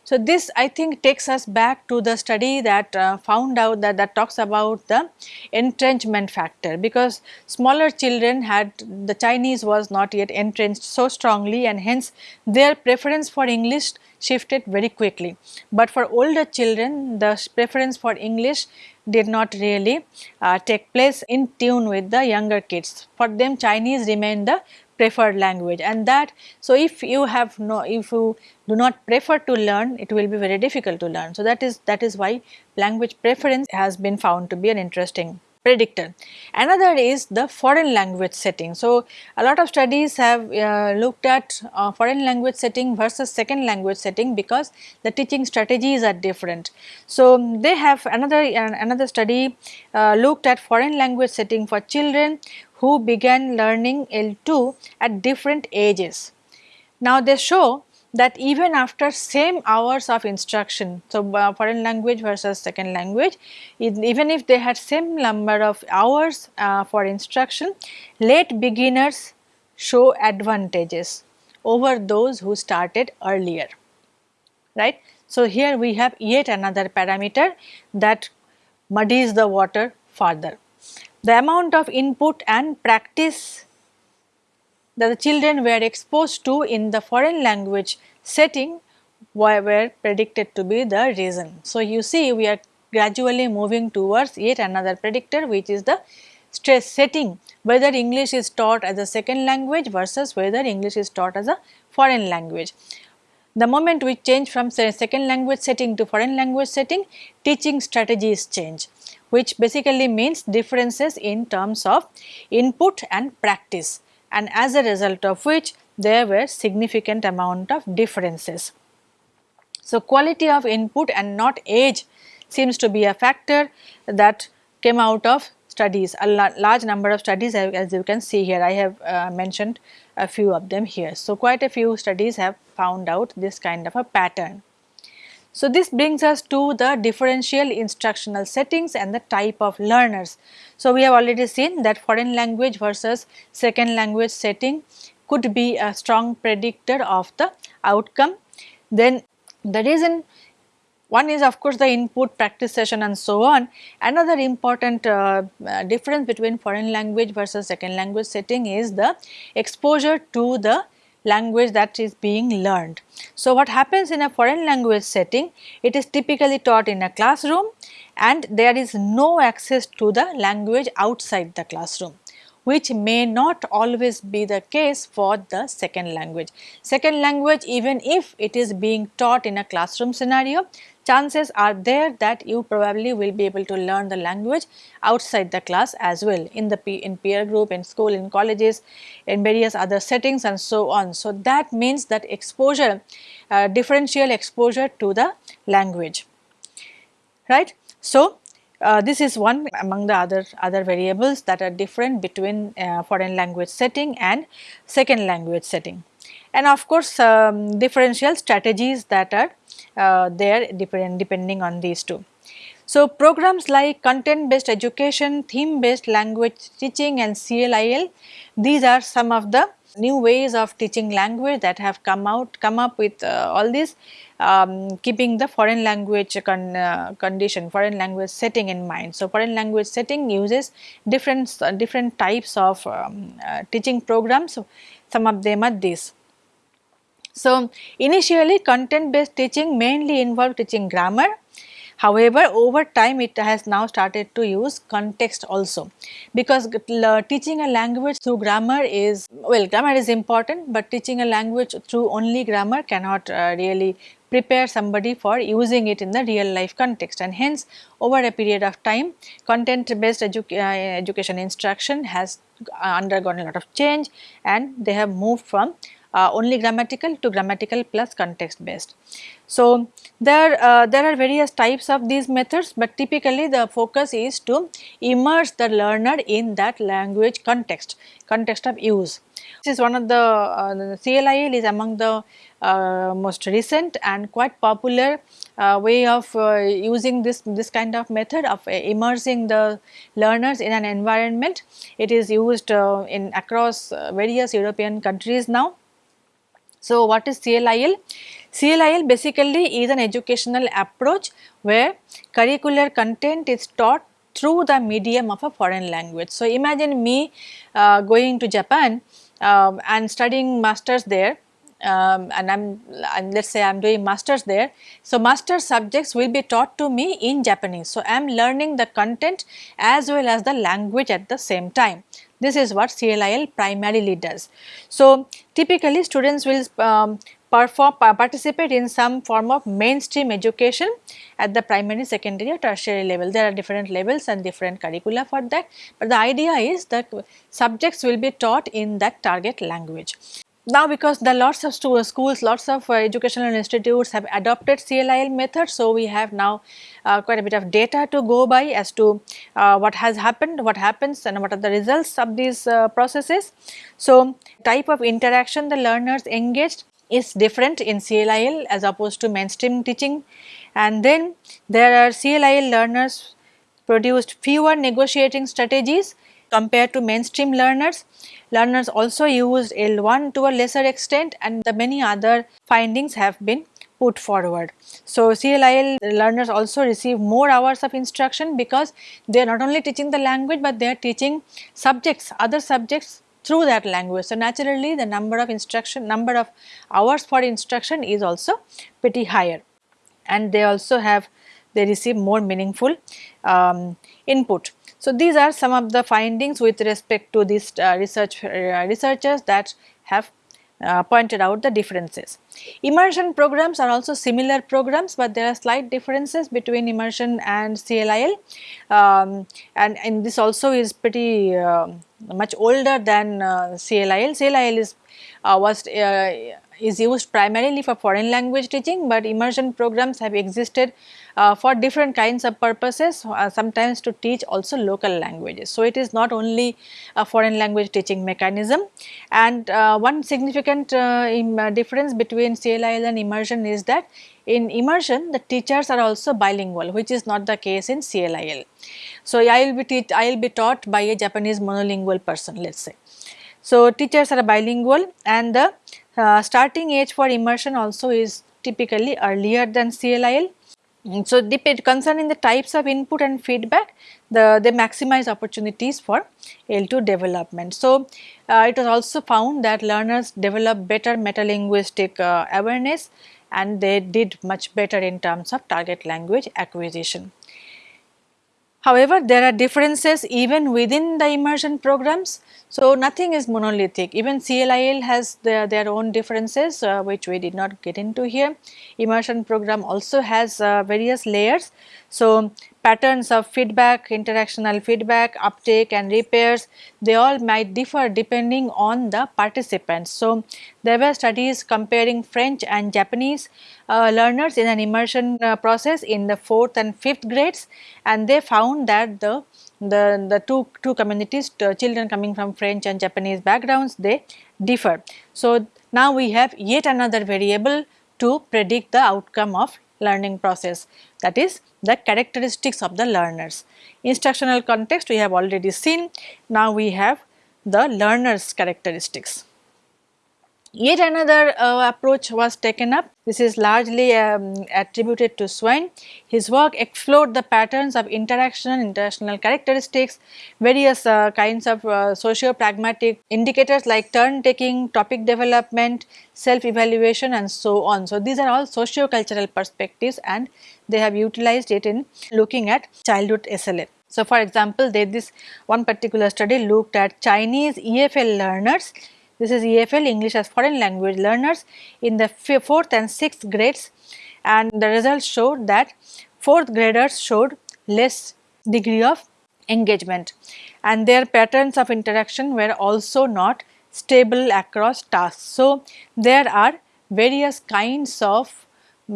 So, this I think takes us back to the study that uh, found out that that talks about the entrenchment factor because smaller children had the Chinese was not yet entrenched so strongly and hence their preference for English shifted very quickly. But for older children the preference for English did not really uh, take place in tune with the younger kids. For them Chinese remained the preferred language. And that so if you have no if you do not prefer to learn it will be very difficult to learn. So that is that is why language preference has been found to be an interesting predictor. Another is the foreign language setting. So, a lot of studies have uh, looked at uh, foreign language setting versus second language setting because the teaching strategies are different. So, they have another uh, another study uh, looked at foreign language setting for children who began learning L2 at different ages. Now, they show that even after same hours of instruction, so uh, foreign language versus second language, even if they had same number of hours uh, for instruction, late beginners show advantages over those who started earlier, right. So, here we have yet another parameter that muddies the water further the amount of input and practice that the children were exposed to in the foreign language setting were predicted to be the reason. So, you see we are gradually moving towards yet another predictor which is the stress setting whether English is taught as a second language versus whether English is taught as a foreign language. The moment we change from second language setting to foreign language setting, teaching strategies change which basically means differences in terms of input and practice and as a result of which there were significant amount of differences. So, quality of input and not age seems to be a factor that came out of studies, a large number of studies as you can see here, I have uh, mentioned a few of them here. So, quite a few studies have found out this kind of a pattern. So, this brings us to the differential instructional settings and the type of learners. So, we have already seen that foreign language versus second language setting could be a strong predictor of the outcome. Then the reason one is of course the input practice session and so on. Another important uh, uh, difference between foreign language versus second language setting is the exposure to the language that is being learned. So, what happens in a foreign language setting, it is typically taught in a classroom and there is no access to the language outside the classroom which may not always be the case for the second language. Second language even if it is being taught in a classroom scenario, chances are there that you probably will be able to learn the language outside the class as well in the in peer group, in school, in colleges, in various other settings and so on. So, that means that exposure, uh, differential exposure to the language, right. So, uh, this is one among the other other variables that are different between uh, foreign language setting and second language setting and of course um, differential strategies that are uh, there depend, depending on these two. So, programs like content based education, theme based language teaching and CLIL, these are some of the new ways of teaching language that have come out come up with uh, all this um, keeping the foreign language con, uh, condition foreign language setting in mind. So, foreign language setting uses different uh, different types of um, uh, teaching programs some of them are these. So, initially content based teaching mainly involved teaching grammar. However, over time it has now started to use context also. Because teaching a language through grammar is well grammar is important, but teaching a language through only grammar cannot uh, really prepare somebody for using it in the real life context. And hence over a period of time content based edu uh, education instruction has undergone a lot of change and they have moved from uh, only grammatical to grammatical plus context based. So, there, uh, there are various types of these methods, but typically the focus is to immerse the learner in that language context, context of use. This is one of the, uh, the CLIL is among the uh, most recent and quite popular uh, way of uh, using this, this kind of method of immersing the learners in an environment. It is used in across various European countries now. So, what is CLIL? CLIL basically is an educational approach where curricular content is taught through the medium of a foreign language. So, imagine me uh, going to Japan uh, and studying masters there um, and I am and let us say I am doing masters there. So, master subjects will be taught to me in Japanese. So, I am learning the content as well as the language at the same time. This is what CLIL primarily does. So, typically students will um, perform participate in some form of mainstream education at the primary, secondary or tertiary level. There are different levels and different curricula for that, but the idea is that subjects will be taught in that target language. Now because the lots of schools, lots of uh, educational institutes have adopted CLIL method, so we have now uh, quite a bit of data to go by as to uh, what has happened, what happens and what are the results of these uh, processes. So type of interaction the learners engaged is different in CLIL as opposed to mainstream teaching and then there are CLIL learners produced fewer negotiating strategies compared to mainstream learners. Learners also used L1 to a lesser extent and the many other findings have been put forward. So, CLIL learners also receive more hours of instruction because they are not only teaching the language, but they are teaching subjects, other subjects through that language. So, naturally the number of instruction, number of hours for instruction is also pretty higher and they also have, they receive more meaningful um, input. So, these are some of the findings with respect to these uh, research uh, researchers that have uh, pointed out the differences. Immersion programs are also similar programs, but there are slight differences between immersion and CLIL um, and, and this also is pretty uh, much older than uh, CLIL. CLIL is uh, was uh, is used primarily for foreign language teaching, but immersion programs have existed uh, for different kinds of purposes uh, sometimes to teach also local languages. So, it is not only a foreign language teaching mechanism and uh, one significant uh, difference between CLIL and immersion is that in immersion the teachers are also bilingual which is not the case in CLIL. So, I will be I will be taught by a Japanese monolingual person let us say. So, teachers are bilingual and the uh, starting age for immersion also is typically earlier than CLIL Mm, so, depend concerning the types of input and feedback, the they maximize opportunities for L2 development. So, uh, it was also found that learners develop better metalinguistic uh, awareness and they did much better in terms of target language acquisition. However, there are differences even within the immersion programs. So, nothing is monolithic even CLIL has their, their own differences uh, which we did not get into here. Immersion program also has uh, various layers. So, patterns of feedback, interactional feedback, uptake and repairs, they all might differ depending on the participants. So, there were studies comparing French and Japanese uh, learners in an immersion uh, process in the 4th and 5th grades and they found that the the, the two, two communities children coming from French and Japanese backgrounds they differ. So, now we have yet another variable to predict the outcome of learning process that is the characteristics of the learners. Instructional context we have already seen, now we have the learners characteristics. Yet another uh, approach was taken up. This is largely um, attributed to Swain. His work explored the patterns of interaction international characteristics, various uh, kinds of uh, socio-pragmatic indicators like turn taking, topic development, self-evaluation and so on. So, these are all socio-cultural perspectives and they have utilized it in looking at childhood SLA. So, for example, they, this one particular study looked at Chinese EFL learners this is EFL English as foreign language learners in the 4th and 6th grades and the results showed that 4th graders showed less degree of engagement and their patterns of interaction were also not stable across tasks. So, there are various kinds of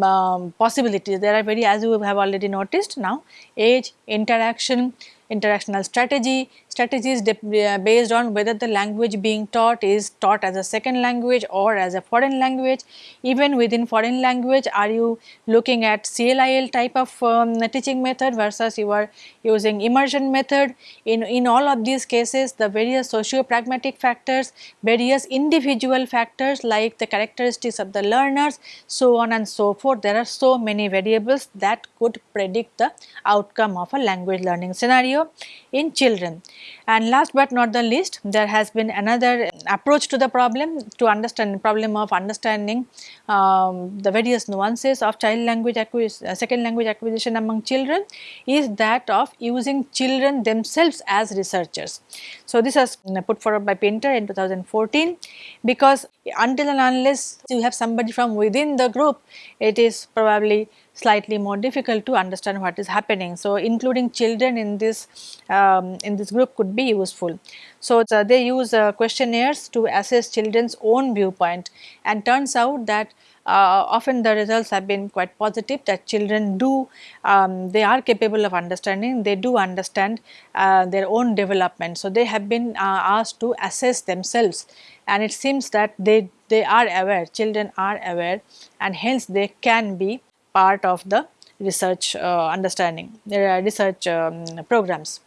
um, possibilities. There are very as you have already noticed now age, interaction, interactional strategy, strategies uh, based on whether the language being taught is taught as a second language or as a foreign language. Even within foreign language are you looking at CLIL type of um, teaching method versus you are using immersion method. In, in all of these cases the various socio-pragmatic factors, various individual factors like the characteristics of the learners so on and so forth. There are so many variables that could predict the outcome of a language learning scenario in children. And last but not the least, there has been another approach to the problem to understand the problem of understanding um, the various nuances of child language acquisition, uh, second language acquisition among children is that of using children themselves as researchers. So, this was put forward by Pinter in 2014 because until and unless you have somebody from within the group, it is probably slightly more difficult to understand what is happening. So, including children in this um, in this group could be useful. So, uh, they use uh, questionnaires to assess children's own viewpoint and turns out that uh, often the results have been quite positive that children do um, they are capable of understanding they do understand uh, their own development. So, they have been uh, asked to assess themselves and it seems that they they are aware children are aware and hence they can be part of the research uh, understanding, are research um, programs.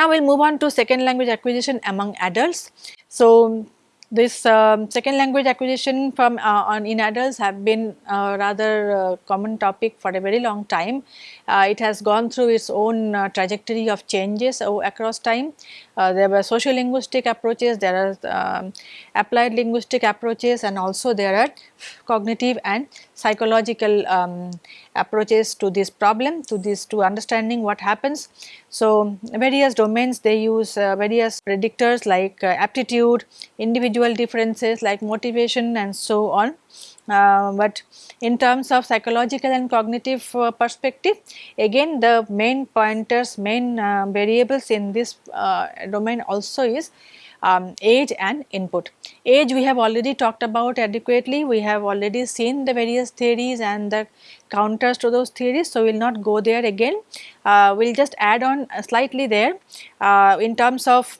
Now, we will move on to second language acquisition among adults. So, this um, second language acquisition from uh, on in adults have been a rather uh, common topic for a very long time. Uh, it has gone through its own uh, trajectory of changes across time. Uh, there were social linguistic approaches, there are um, applied linguistic approaches and also there are cognitive and psychological um, approaches to this problem, to this to understanding what happens. So, various domains they use uh, various predictors like uh, aptitude, individual differences like motivation and so on. Uh, but in terms of psychological and cognitive uh, perspective again the main pointers main uh, variables in this uh, domain also is um, age and input. Age we have already talked about adequately, we have already seen the various theories and the counters to those theories. So, we will not go there again, uh, we will just add on slightly there uh, in terms of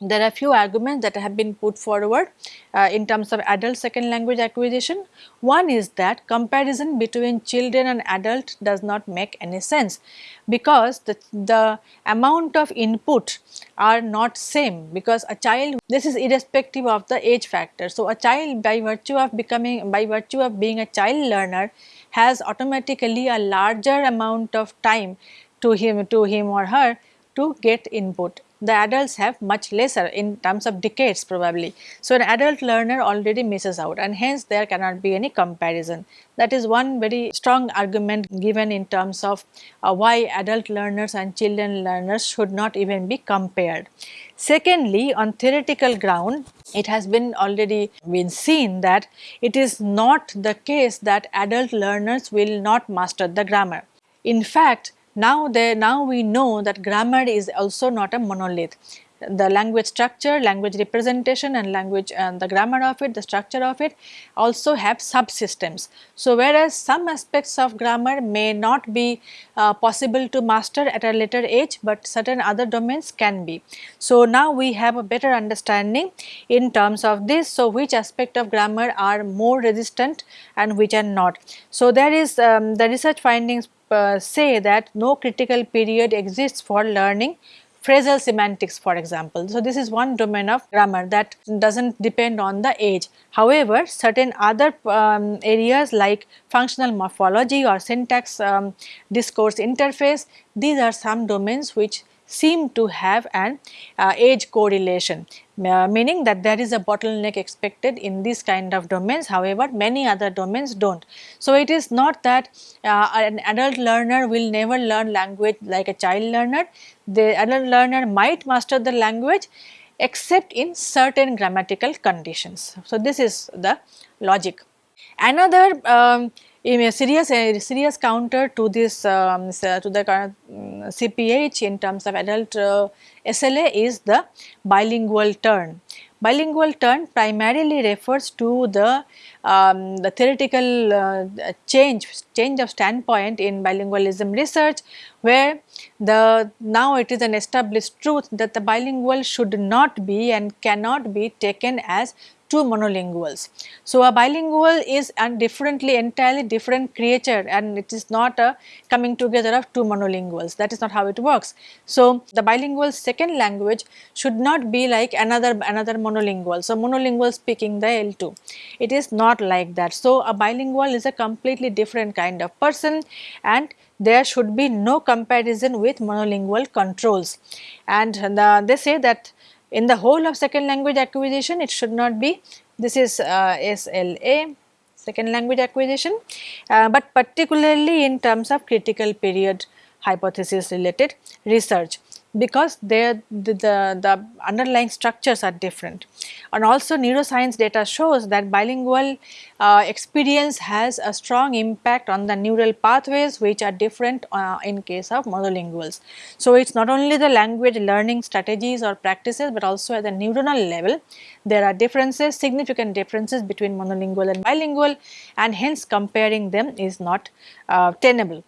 there are few arguments that have been put forward uh, in terms of adult second language acquisition. One is that comparison between children and adult does not make any sense because the, the amount of input are not same because a child this is irrespective of the age factor. So, a child by virtue of becoming by virtue of being a child learner has automatically a larger amount of time to him to him or her to get input the adults have much lesser in terms of decades probably. So, an adult learner already misses out and hence there cannot be any comparison. That is one very strong argument given in terms of uh, why adult learners and children learners should not even be compared. Secondly, on theoretical ground, it has been already been seen that it is not the case that adult learners will not master the grammar. In fact, now there, now we know that grammar is also not a monolith. The language structure, language representation and language and the grammar of it, the structure of it also have subsystems. So, whereas some aspects of grammar may not be uh, possible to master at a later age, but certain other domains can be. So, now we have a better understanding in terms of this. So, which aspect of grammar are more resistant and which are not. So, there is um, the research findings uh, say that no critical period exists for learning phrasal semantics for example. So, this is one domain of grammar that does not depend on the age. However, certain other um, areas like functional morphology or syntax um, discourse interface, these are some domains which seem to have an uh, age correlation uh, meaning that there is a bottleneck expected in this kind of domains however many other domains do not. So, it is not that uh, an adult learner will never learn language like a child learner, the adult learner might master the language except in certain grammatical conditions. So, this is the logic. Another um, a serious a serious counter to this um, to the CPH in terms of adult uh, SLA is the bilingual turn. Bilingual turn primarily refers to the um, the theoretical uh, change change of standpoint in bilingualism research where the now it is an established truth that the bilingual should not be and cannot be taken as two monolinguals. So, a bilingual is a differently entirely different creature and it is not a coming together of two monolinguals that is not how it works. So, the bilingual second language should not be like another another monolingual. So, monolingual speaking the L2 it is not like that. So, a bilingual is a completely different kind of person and there should be no comparison with monolingual controls and the, they say that in the whole of second language acquisition it should not be. This is uh, SLA second language acquisition, uh, but particularly in terms of critical period hypothesis related research because the, the, the underlying structures are different. And also neuroscience data shows that bilingual uh, experience has a strong impact on the neural pathways which are different uh, in case of monolinguals. So, it is not only the language learning strategies or practices, but also at the neuronal level there are differences significant differences between monolingual and bilingual and hence comparing them is not uh, tenable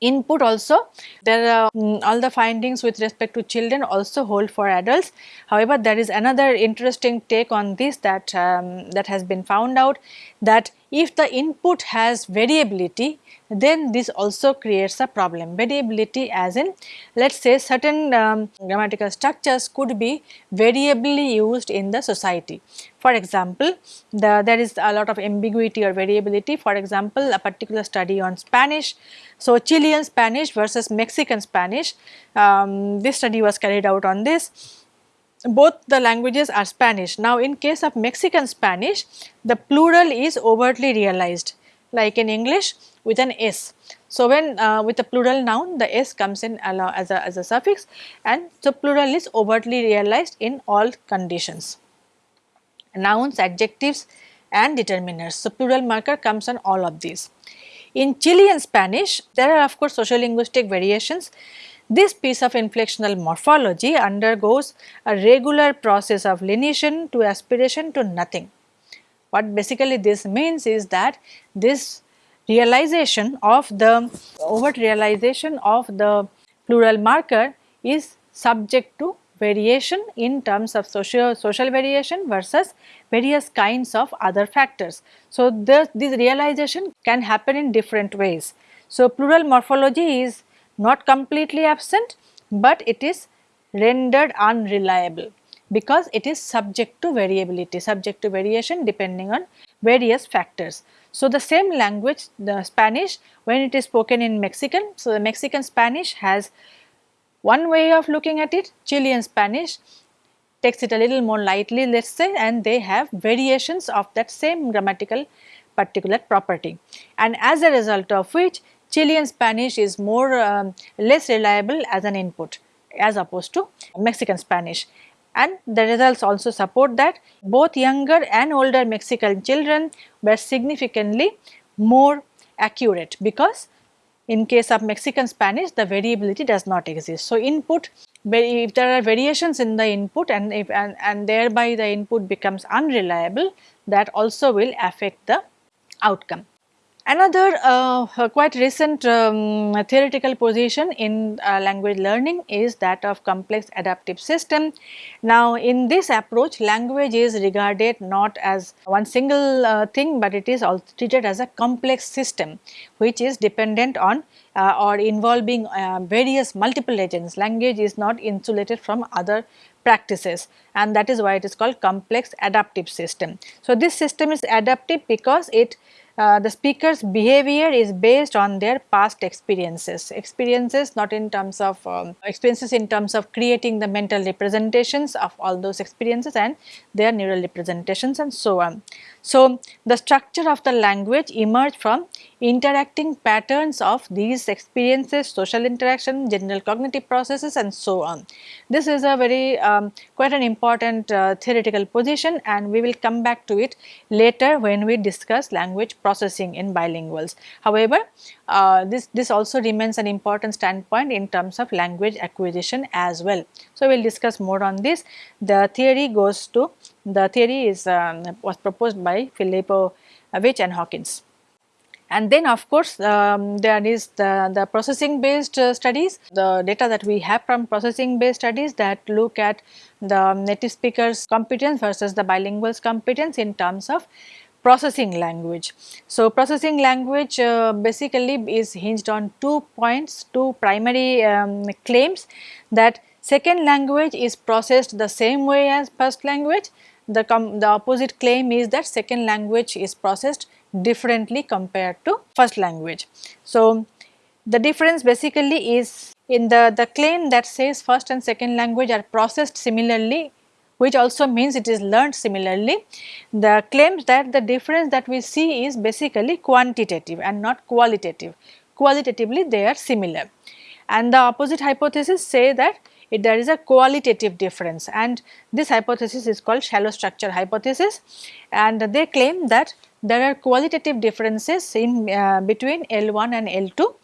input also. There are um, all the findings with respect to children also hold for adults. However there is another interesting take on this that um, that has been found out that if the input has variability then this also creates a problem. Variability as in let us say certain um, grammatical structures could be variably used in the society. For example, the, there is a lot of ambiguity or variability for example, a particular study on Spanish. So, Chilean Spanish versus Mexican Spanish, um, this study was carried out on this both the languages are Spanish. Now, in case of Mexican Spanish, the plural is overtly realized like in English with an S. So, when uh, with a plural noun the S comes in as a, as a suffix and so plural is overtly realized in all conditions. Nouns, adjectives and determiners. So, plural marker comes on all of these. In Chilean Spanish there are of course sociolinguistic variations. This piece of inflectional morphology undergoes a regular process of lenition to aspiration to nothing. What basically this means is that this realization of the overt realization of the plural marker is subject to variation in terms of social, social variation versus various kinds of other factors. So, the, this realization can happen in different ways. So, plural morphology is not completely absent, but it is rendered unreliable because it is subject to variability, subject to variation depending on various factors. So, the same language the Spanish when it is spoken in Mexican, so the Mexican Spanish has one way of looking at it, Chilean Spanish takes it a little more lightly let us say and they have variations of that same grammatical particular property. And as a result of which Chilean Spanish is more um, less reliable as an input as opposed to Mexican Spanish and the results also support that both younger and older Mexican children were significantly more accurate because in case of Mexican Spanish the variability does not exist. So, input if there are variations in the input and if and, and thereby the input becomes unreliable that also will affect the outcome. Another uh, quite recent um, theoretical position in uh, language learning is that of complex adaptive system. Now, in this approach language is regarded not as one single uh, thing, but it is also treated as a complex system which is dependent on uh, or involving uh, various multiple agents. Language is not insulated from other practices and that is why it is called complex adaptive system. So, this system is adaptive because it uh, the speaker's behavior is based on their past experiences, experiences not in terms of um, experiences in terms of creating the mental representations of all those experiences and their neural representations and so on. So, the structure of the language emerged from interacting patterns of these experiences, social interaction, general cognitive processes and so on. This is a very um, quite an important uh, theoretical position and we will come back to it later when we discuss language processing in bilinguals. However, uh, this, this also remains an important standpoint in terms of language acquisition as well. So, we will discuss more on this. The theory goes to the theory is um, was proposed by Filippo Witsch and Hawkins. And then of course, um, there is the, the processing based uh, studies, the data that we have from processing based studies that look at the native speakers competence versus the bilinguals competence in terms of processing language. So, processing language uh, basically is hinged on two points, two primary um, claims that second language is processed the same way as first language. The, the opposite claim is that second language is processed differently compared to first language. So, the difference basically is in the, the claim that says first and second language are processed similarly which also means it is learned similarly. The claims that the difference that we see is basically quantitative and not qualitative. Qualitatively they are similar and the opposite hypothesis say that it, there is a qualitative difference and this hypothesis is called shallow structure hypothesis and they claim that there are qualitative differences in uh, between L1 and L2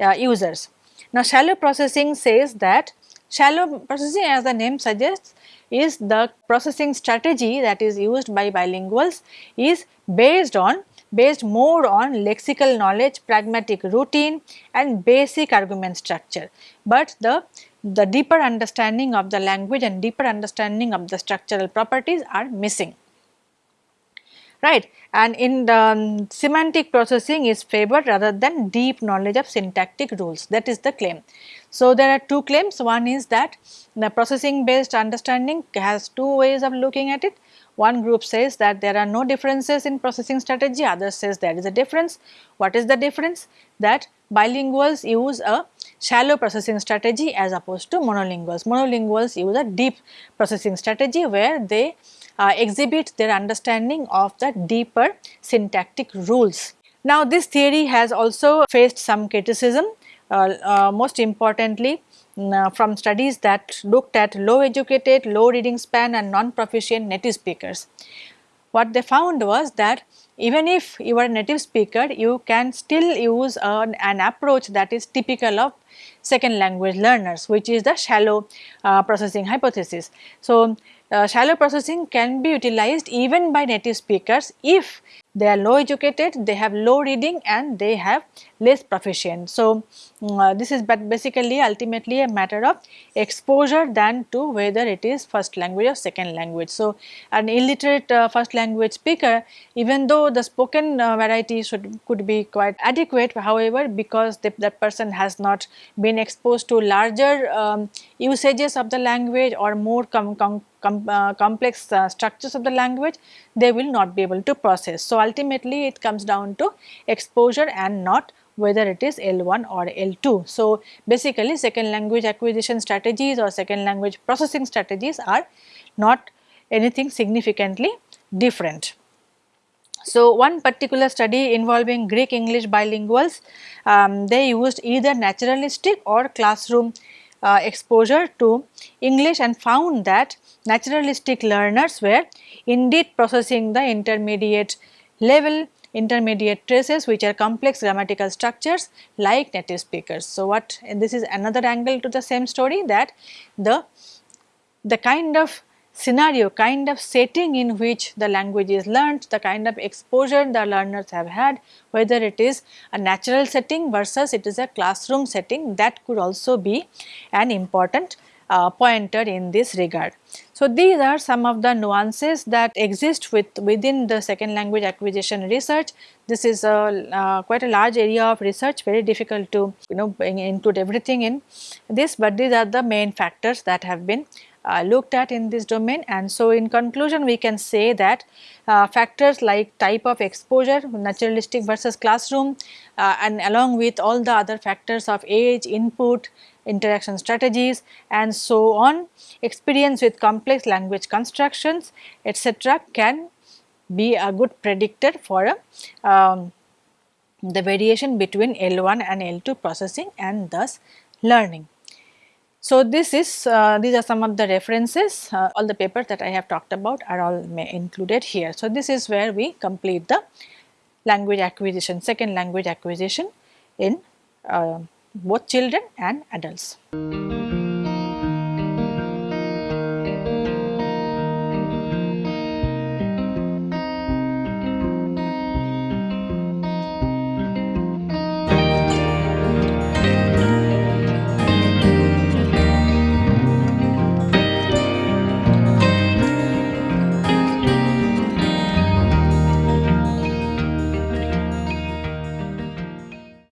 uh, users. Now shallow processing says that shallow processing as the name suggests is the processing strategy that is used by bilinguals is based on based more on lexical knowledge, pragmatic routine and basic argument structure. But the, the deeper understanding of the language and deeper understanding of the structural properties are missing right and in the um, semantic processing is favored rather than deep knowledge of syntactic rules that is the claim. So, there are two claims one is that the processing based understanding has two ways of looking at it. One group says that there are no differences in processing strategy, others says there is a difference. What is the difference? That bilinguals use a shallow processing strategy as opposed to monolinguals. Monolinguals use a deep processing strategy where they uh, exhibit their understanding of the deeper syntactic rules. Now this theory has also faced some criticism uh, uh, most importantly from studies that looked at low educated, low reading span and non-proficient native speakers. What they found was that even if you are a native speaker, you can still use an, an approach that is typical of second language learners which is the shallow uh, processing hypothesis. So, uh, shallow processing can be utilized even by native speakers if they are low educated, they have low reading and they have less proficient. So, mm, uh, this is but basically ultimately a matter of exposure than to whether it is first language or second language. So, an illiterate uh, first language speaker even though the spoken uh, variety should could be quite adequate however, because that person has not been exposed to larger um, usages of the language or more com, com com uh, complex uh, structures of the language, they will not be able to process. So, ultimately it comes down to exposure and not whether it is L1 or L2. So, basically second language acquisition strategies or second language processing strategies are not anything significantly different. So, one particular study involving Greek English bilinguals, um, they used either naturalistic or classroom uh, exposure to English and found that naturalistic learners were indeed processing the intermediate level intermediate traces which are complex grammatical structures like native speakers. So, what and this is another angle to the same story that the the kind of scenario kind of setting in which the language is learnt, the kind of exposure the learners have had whether it is a natural setting versus it is a classroom setting that could also be an important uh, pointer in this regard. So, these are some of the nuances that exist with within the second language acquisition research. This is a uh, quite a large area of research very difficult to you know include everything in this, but these are the main factors that have been uh, looked at in this domain and so in conclusion we can say that uh, factors like type of exposure naturalistic versus classroom uh, and along with all the other factors of age input interaction strategies and so on experience with complex language constructions etc can be a good predictor for um, the variation between L1 and L2 processing and thus learning. So, this is uh, these are some of the references uh, all the papers that I have talked about are all included here. So, this is where we complete the language acquisition second language acquisition in uh, both children and adults.